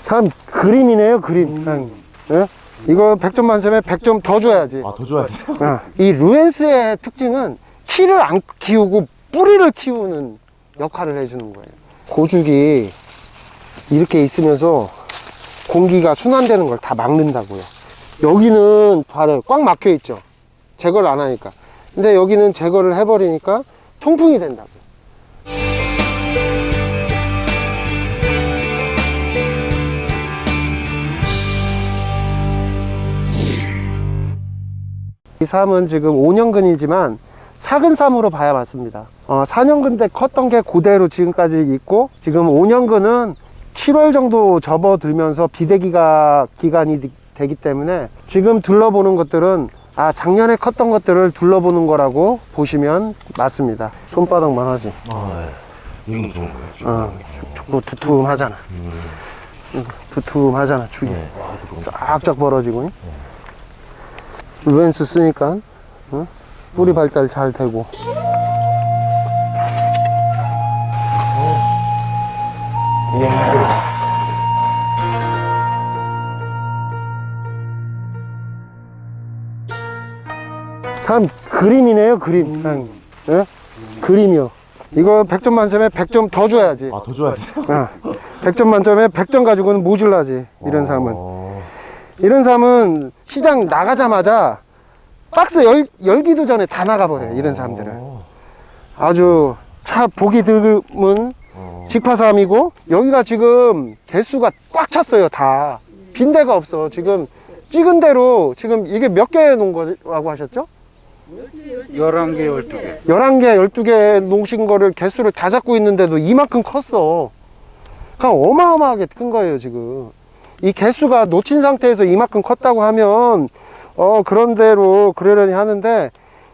참 그림이네요 그림 형. 예? 이거 100점 만점에 100점 더 줘야지 아, 더 줘야지. 어, 이 루엔스의 특징은 키를 안 키우고 뿌리를 키우는 역할을 해주는 거예요 고죽이 이렇게 있으면서 공기가 순환되는 걸 다 막는다고요 여기는 봐요 꽉 막혀 있죠. 제거를 안 하니까. 근데 여기는 제거를 해버리니까 통풍이 된다고. 이 삶은 지금 5년근이지만 사근삼으로 봐야 맞습니다. 어, 4년근 때 컸던 게 그대로 지금까지 있고 지금 5년근은 7월 정도 접어들면서 비대기가 기간이 되- 되기 때문에 지금 둘러보는 것들은 아 작년에 컸던 것들을 둘러보는 거라고 보시면 맞습니다 손바닥만 하지 아, 네. 이건 좋은 거예요. 좀. 어, 죽- 뭐 두툼하잖아 응, 두툼하잖아 죽이 네. 아, 거. 쫙쫙 벌어지고 루엔스 쓰니까 응? 뿌리 발달 잘 되고 이야. 참 그림이네요 그림. 형. 예? 그림이요. 이거 100점 만점에 100점 더 줘야지. 아, 더 줘야지. 어, 100점 만점에 100점 가지고는 모질라지 이런 삶은. 어, 이런 삶은 시장 나가자마자 박스 열, 열기도 전에 다 나가버려요 이런 사람들은. 어, 아주 차 보기 드문 어. 직파삼이고 여기가 지금 개수가 꽉 찼어요 다. 빈대가 없어. 지금 찍은 대로 지금 이게 몇 개 놓은 거라고 하셨죠? 11개, 12개. 11개, 12개 놓으신 거를 개수를 다 잡고 있는데도 이만큼 컸어. 그냥 어마어마하게 큰 거예요, 지금. 이 개수가 놓친 상태에서 이만큼 컸다고 하면, 어, 그런 대로 그러려니 하는데,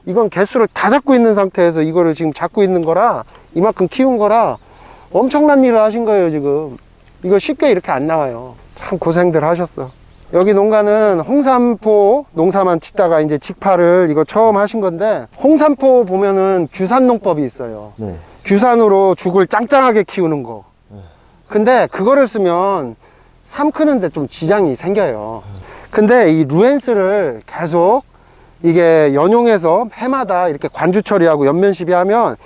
이건 개수를 다 잡고 있는 상태에서 이거를 지금 잡고 있는 거라, 이만큼 키운 거라, 엄청난 일을 하신 거예요, 지금. 이거 쉽게 이렇게 안 나와요. 참 고생들 하셨어. 여기 농가는 홍삼포 농사만 짓다가 이제 직파를 이거 처음 하신 건데 홍삼포 보면은 규산 농법이 있어요. 네. 규산으로 죽을 짱짱하게 키우는 거. 근데 그거를 쓰면 삶 크는데 좀 지장이 생겨요. 근데 이 루엔스를 계속 이게 연용해서 해마다 이렇게 관주 처리하고 연면 시비하면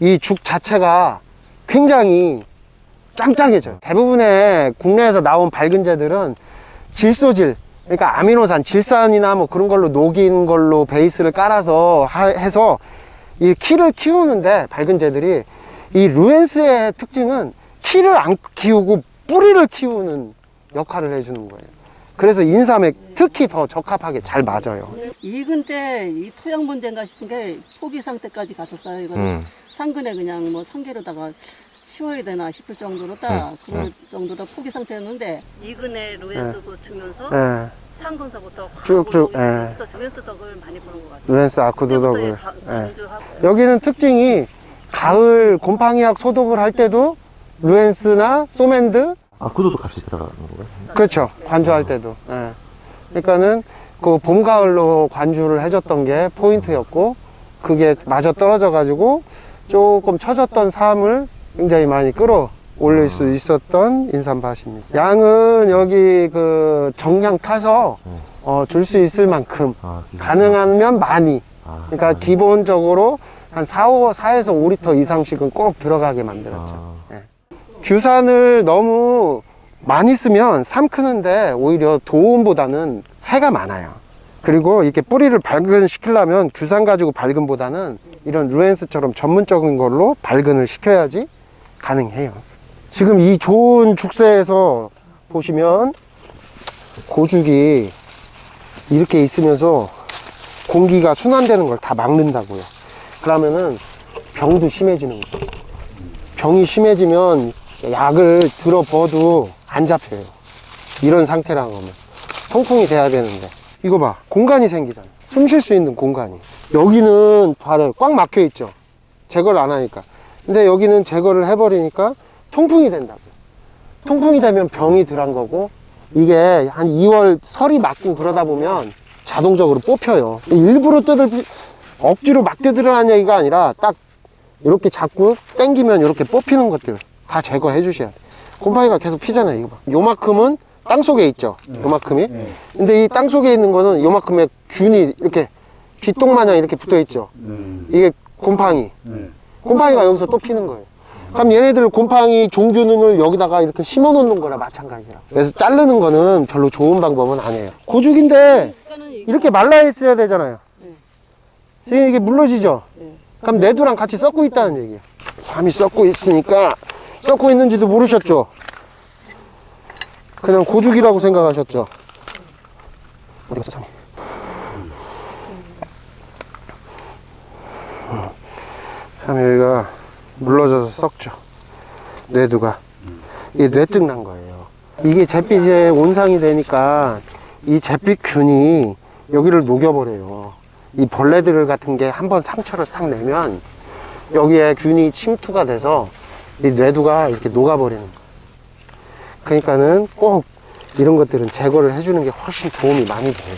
이 죽 자체가 굉장히 짱짱해져요. 대부분의 국내에서 나온 밝은 재들은 질소질, 그러니까 아미노산, 질산이나 뭐 그런 걸로 녹인 걸로 베이스를 깔아서 하- 해서 이 키를 키우는데 밝은 재들이 이 루엔스의 특징은 키를 안 키우고 뿌리를 키우는 역할을 해주는 거예요. 그래서 인삼에 특히 더 적합하게 잘 맞아요. 익은 때 이 토양 문제인가 싶은 게 포기 상태까지 갔었어요. 이거 음. 상근에 그냥 뭐 상계로다가 심어야 되나 싶을 정도로 딱 음, 그럴 정도로 포기 상태였는데 애 루엔스도 주면서 예, 상근서부터 쭉쭉, 예. 루엔스 덕을 많이 보는 것 같아요. 루엔스 아쿠드 덕을. 그때부터 예. 여기는 특징이 가을 곰팡이약 소독을 할 때도 루엔스나 소맨드 아, 구도도 같이 들어가는 건가요? 그렇죠 관주할 때도 예. 그러니까는 그 봄 가을로 관주를 해줬던 게 포인트였고 그게 마저 떨어져 가지고 조금 처졌던 삶을 굉장히 많이 끌어 올릴 수 있었던 인삼밭입니다. 양은 여기 그 정량 타서 어, 줄 수 있을 만큼 아, 가능하면 많이. 아, 그러니까 아, 기본적으로 한 4, 5, 4에서 5리터 이상씩은 꼭 들어가게 만들었죠. 아, 규산을 너무 많이 쓰면 삶 크는데 오히려 도움보다는 해가 많아요. 그리고 이렇게 뿌리를 발근시키려면 규산 가지고 발근보다는 이런 루엔스처럼 전문적인 걸로 발근을 시켜야지 가능해요. 지금 이 좋은 죽새에서 보시면 고죽이 이렇게 있으면서 공기가 순환되는 걸 다 막는다고요. 그러면은 병도 심해지는 거예요. 병이 심해지면 약을 들어버도 안 잡혀요. 이런 상태라는 거면. 통풍이 돼야 되는데. 이거 봐. 공간이 생기잖아. 숨 쉴 수 있는 공간이. 여기는 봐요. 꽉 막혀 있죠. 제거를 안 하니까. 근데 여기는 제거를 해버리니까 통풍이 된다고. 통풍이 되면 병이 덜한 거고, 이게 한 2월 설이 맞고 그러다 보면 자동적으로 뽑혀요. 일부러 뜯을 피- 억지로 막 뜯으라는 얘기가 아니라 딱 이렇게 잡고 당기면 이렇게 뽑히는 것들 다 제거해 주셔야 돼. 곰팡이가 계속 피잖아요 이거 봐. 요만큼은 땅 속에 있죠 요만큼이. 근데 이 땅 속에 있는 거는 요만큼의 균이 이렇게 쥐똥 마냥 이렇게 붙어 있죠. 음. 이게 곰팡이. 네. 곰팡이가 여기서 또 피는 거예요. 그럼 얘네들 곰팡이 종균을 여기다가 이렇게 심어 놓는 거나 마찬가지야 그래서 자르는 거는 별로 좋은 방법은 아니에요. 고죽인데 이렇게 말라 있어야 되잖아요. 네. 지금 이게 물러지죠? 네. 그럼 내두랑 같이 섞고 있다는 얘기예요. 삼이 섞고 있으니까 섞고 있는지도 모르셨죠? 그냥 고죽이라고 생각하셨죠 어디 갔어 삼이 음. 삼이 여기가 물러져서 썩죠 뇌두가. 이게 뇌증 난 거예요. 이게 잿빛에 온상이 되니까 이 잿빛균이 여기를 녹여버려요. 이 벌레들 같은 게 한번 상처를 싹 내면 여기에 균이 침투가 돼서 이 뇌두가 이렇게 녹아버리는 거예요. 그러니까는 꼭 이런 것들은 제거를 해주는 게 훨씬 도움이 많이 돼요.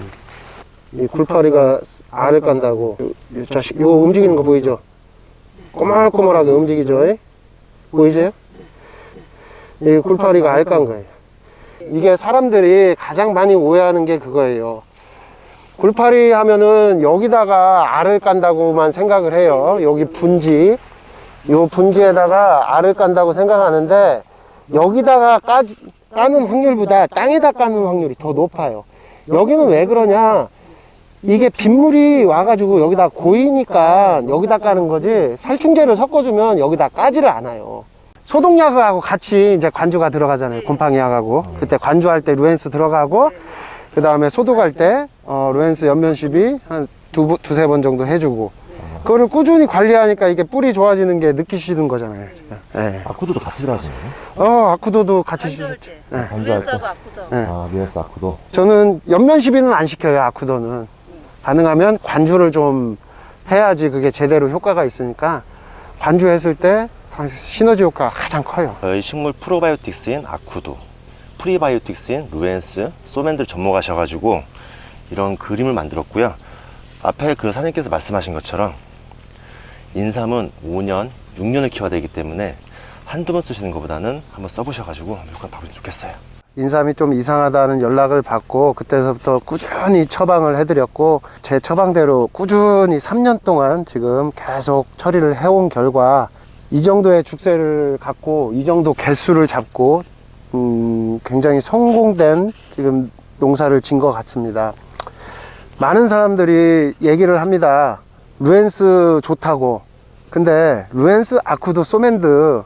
음. 이 굴파리가 알을 깐다고. 요, 요 자식 요 움직이는 거 보이죠? 꼬물꼬물하게 움직이죠? 에? 보이세요? 이 굴파리가 알깐 거예요. 이게 사람들이 가장 많이 오해하는 게 그거예요. 굴파리 하면은 여기다가 알을 깐다고만 생각을 해요. 여기 분지. 요 분지에다가 알을 깐다고 생각하는데 여기다가 까, 까는 확률보다 땅에다 까는 확률이 더 높아요. 여기는 왜 그러냐 이게 빗물이 와가지고 여기다 고이니까 여기다 까는 거지 살충제를 섞어주면 여기다 까지를 않아요 소독약하고 같이 이제 관주가 들어가잖아요 곰팡이약하고 그때 관주할 때 루엔스 들어가고 그 다음에 소독할 때 어, 루엔스 연면시비 한 두, 두세 번 정도 해주고 그거를 꾸준히 관리하니까 이게 뿌리 좋아지는 게 느끼시는 거잖아요 지금. 예. 아쿠도도 같이 들어가시네요. 어 아쿠도도 같이 때. 네. 때. 그래서 아프다. 네. 아, 미에스 아쿠도. 저는 연면 시비는 안 시켜요 아쿠도는 가능하면 관주를 좀 해야지 그게 제대로 효과가 있으니까 관주했을 때 시너지 효과가 가장 커요 저희 식물 프로바이오틱스인 아쿠도, 프리바이오틱스인 루엔스, 소맨들 접목하셔가지고 이런 그림을 만들었고요. 앞에 그 사장님께서 말씀하신 것처럼 인삼은 5년, 6년을 키워야 되기 때문에 한두 번 쓰시는 것보다는 한번 써보셔가지고 효과 받으면 좋겠어요. 인삼이 좀 이상하다는 연락을 받고 그때서부터 꾸준히 처방을 해드렸고 제 처방대로 꾸준히 3년 동안 지금 계속 처리를 해온 결과 이 정도의 죽세를 갖고 이 정도 개수를 잡고 음, 굉장히 성공된 지금 농사를 진 것 같습니다. 많은 사람들이 얘기를 합니다. 루엔스 좋다고. 근데 루엔스 아쿠도 소맨드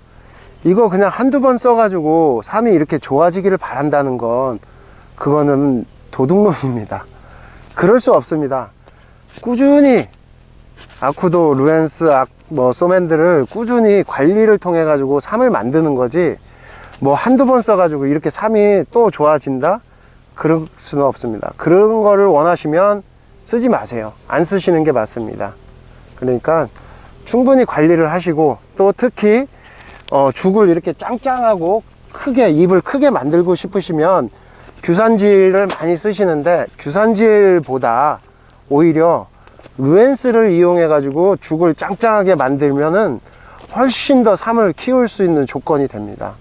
이거 그냥 한두 번 써가지고 삼이 이렇게 좋아지기를 바란다는 건 그거는 도둑놈입니다. 그럴 수 없습니다. 꾸준히 아쿠도, 루엔스, 아, 뭐 소맨들을 꾸준히 관리를 통해 가지고 삼을 만드는 거지 뭐 한두 번 써가지고 이렇게 삼이 또 좋아진다? 그럴 수는 없습니다. 그런 거를 원하시면 쓰지 마세요. 안 쓰시는 게 맞습니다. 그러니까 충분히 관리를 하시고 또 특히 어, 죽을 이렇게 짱짱하고 크게 입을 크게 만들고 싶으시면 규산질을 많이 쓰시는데 규산질보다 오히려 루엔스를 이용해 가지고 죽을 짱짱하게 만들면은 훨씬 더 삶을 키울 수 있는 조건이 됩니다.